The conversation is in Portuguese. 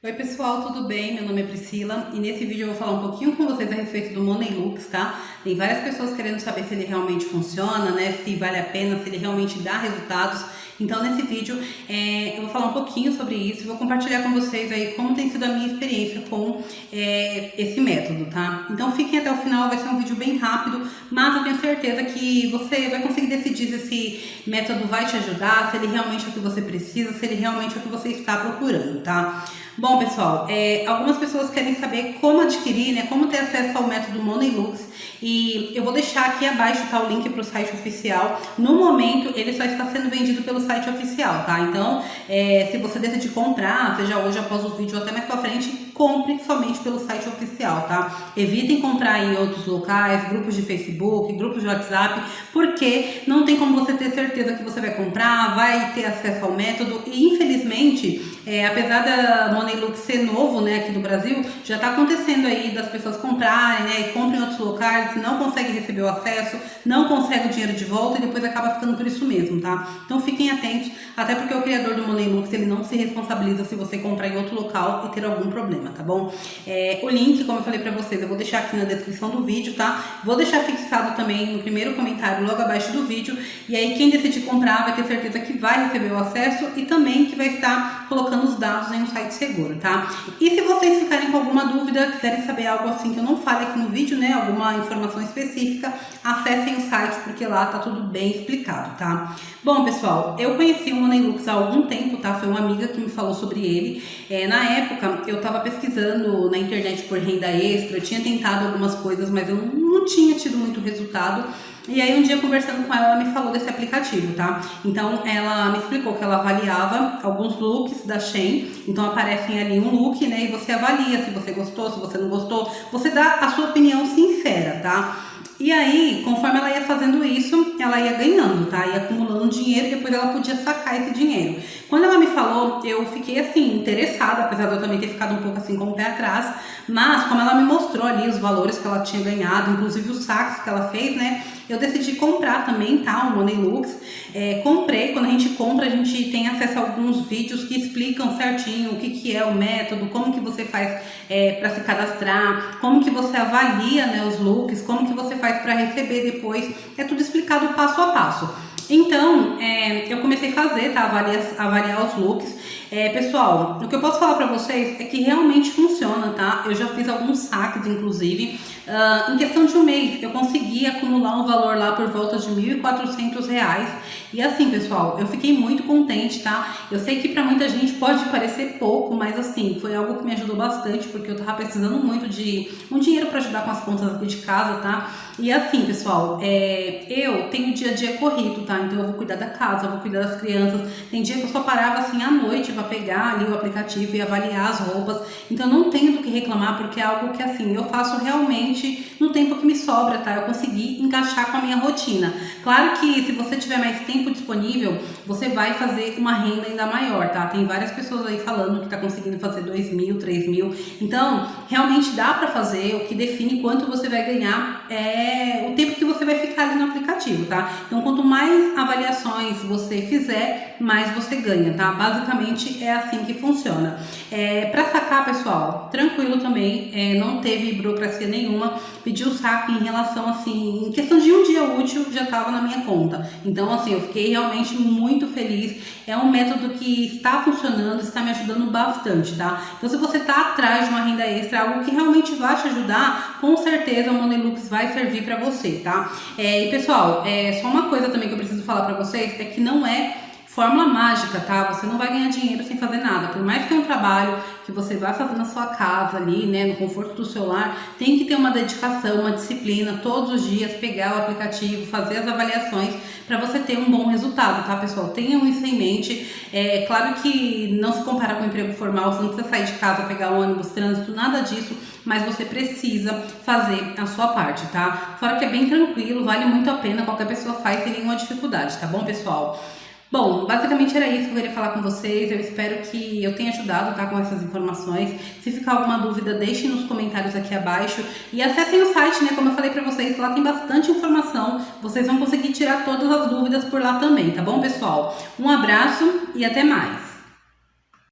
Oi pessoal, tudo bem? Meu nome é Priscila e nesse vídeo eu vou falar um pouquinho com vocês a respeito do Money Looks, tá? Tem várias pessoas querendo saber se ele realmente funciona, né? Se vale a pena, se ele realmente dá resultados. Então nesse vídeo é, eu vou falar um pouquinho sobre isso, vou compartilhar com vocês aí como tem sido a minha experiência com é, esse método, tá? Então fiquem até o final, vai ser um vídeo bem rápido, mas eu tenho certeza que você vai conseguir decidir se esse método vai te ajudar, se ele realmente é o que você precisa, se ele realmente é o que você está procurando, tá? Bom, pessoal, é, algumas pessoas querem saber como adquirir, né, como ter acesso ao método MoneyLux e eu vou deixar aqui abaixo tá, o link para o site oficial. No momento, ele só está sendo vendido pelo site oficial, tá? Então, é, se você decidir comprar, seja hoje após o vídeo ou até mais pra frente, compre somente pelo site oficial, tá? Evitem comprar em outros locais, grupos de Facebook, grupos de WhatsApp, porque não tem como você ter certeza que você vai comprar, vai ter acesso ao método e infelizmente, é, apesar da MoneyLux ser novo, né, aqui do Brasil, já está acontecendo aí das pessoas comprarem, né, e comprem em outros locais, não consegue receber o acesso, não consegue o dinheiro de volta e depois acaba ficando por isso mesmo, tá? Então fiquem atentos, até porque o criador do MoneyLux, ele não se responsabiliza se você comprar em outro local e ter algum problema, tá bom? É, o link, como eu falei pra vocês, eu vou deixar aqui na descrição do vídeo, tá? Vou deixar fixado também no primeiro comentário logo abaixo do vídeo, e aí quem decidir comprar vai ter certeza que vai receber o acesso e também que vai estar colocando os dados em um site seguro, tá? E se vocês ficarem com alguma dúvida, quiserem saber algo assim que eu não fale aqui no vídeo, né, alguma informação específica, acessem o site porque lá tá tudo bem explicado, tá? Bom, pessoal, eu conheci o Moneylux há algum tempo, tá? Foi uma amiga que me falou sobre ele. É, na época, eu tava pesquisando na internet por renda extra, eu tinha tentado algumas coisas, mas eu não tinha tido muito resultado. E aí um dia conversando com ela, ela me falou desse aplicativo, tá? Então ela me explicou que ela avaliava alguns looks da Shein, então aparecem ali um look, né? E você avalia se você gostou, se você não gostou, você dá a sua opinião sincera, tá? E aí, conforme ela ia fazendo isso, ela ia ganhando, tá? Ia acumulando dinheiro depois ela podia sacar esse dinheiro. Quando ela me falou, eu fiquei assim, interessada, apesar de eu também ter ficado um pouco assim com o pé atrás, mas como ela me mostrou ali os valores que ela tinha ganhado, inclusive os saques que ela fez, né? Eu decidi comprar também, tá? O Money Lux. É, comprei, quando a gente compra, a gente tem acesso a alguns vídeos que explicam certinho o que, que é o método, como que você faz é, para se cadastrar, como que você avalia né, os looks, como que você faz para receber depois. É tudo explicado passo a passo. Então, é, eu comecei a fazer, tá? Avaliar, avaliar os looks. É, pessoal, o que eu posso falar pra vocês é que realmente funciona, tá? Eu já fiz alguns saques, inclusive. Uh, em questão de um mês, eu consegui acumular um valor lá por volta de R$ 1.400. E assim, pessoal, eu fiquei muito contente, tá? Eu sei que pra muita gente pode parecer pouco, mas assim, foi algo que me ajudou bastante, porque eu tava precisando muito de um dinheiro pra ajudar com as contas aqui de casa, tá? E assim, pessoal, é, eu tenho dia a dia corrido, tá? Então eu vou cuidar da casa, eu vou cuidar das crianças. Tem dia que eu só parava assim à noite para pegar ali o aplicativo e avaliar as roupas. Então não tenho do que reclamar, porque é algo que assim, eu faço realmente no tempo que me sobra, tá? Eu consegui encaixar com a minha rotina. Claro que se você tiver mais tempo disponível, você vai fazer uma renda ainda maior, tá? Tem várias pessoas aí falando que tá conseguindo fazer 2 mil, 3 mil. Então, realmente dá para fazer. O que define quanto você vai ganhar é o tempo que vai ficar ali no aplicativo, tá? Então, quanto mais avaliações você fizer, mais você ganha, tá? Basicamente é assim que funciona. É, para sacar, pessoal, tranquilo também, é, não teve burocracia nenhuma, pedi o saque em relação assim, em questão de um dia útil já estava na minha conta. Então, assim, eu fiquei realmente muito feliz. É um método que está funcionando, está me ajudando bastante, tá? Então, se você está atrás de uma renda extra, algo que realmente vai te ajudar, com certeza o Monelux vai servir para você, tá? É, e pessoal, é, só uma coisa também que eu preciso falar para vocês é que não é fórmula mágica, tá? Você não vai ganhar dinheiro sem fazer nada. Por mais que é um trabalho que você vai fazer na sua casa ali, né, no conforto do seu lar, tem que ter uma dedicação, uma disciplina, todos os dias pegar o aplicativo, fazer as avaliações para você ter um bom resultado, tá, pessoal? Tenham isso em mente. É claro que não se compara com o emprego formal, você não precisa sair de casa, pegar ônibus, trânsito, nada disso, mas você precisa fazer a sua parte, tá? Fora que é bem tranquilo, vale muito a pena, qualquer pessoa faz sem nenhuma dificuldade, tá bom, pessoal? Bom, basicamente era isso que eu queria falar com vocês. Eu espero que eu tenha ajudado tá, com essas informações. Se ficar alguma dúvida, deixem nos comentários aqui abaixo. E acessem o site, né? Como eu falei pra vocês, lá tem bastante informação. Vocês vão conseguir tirar todas as dúvidas por lá também, tá bom, pessoal? Um abraço e até mais!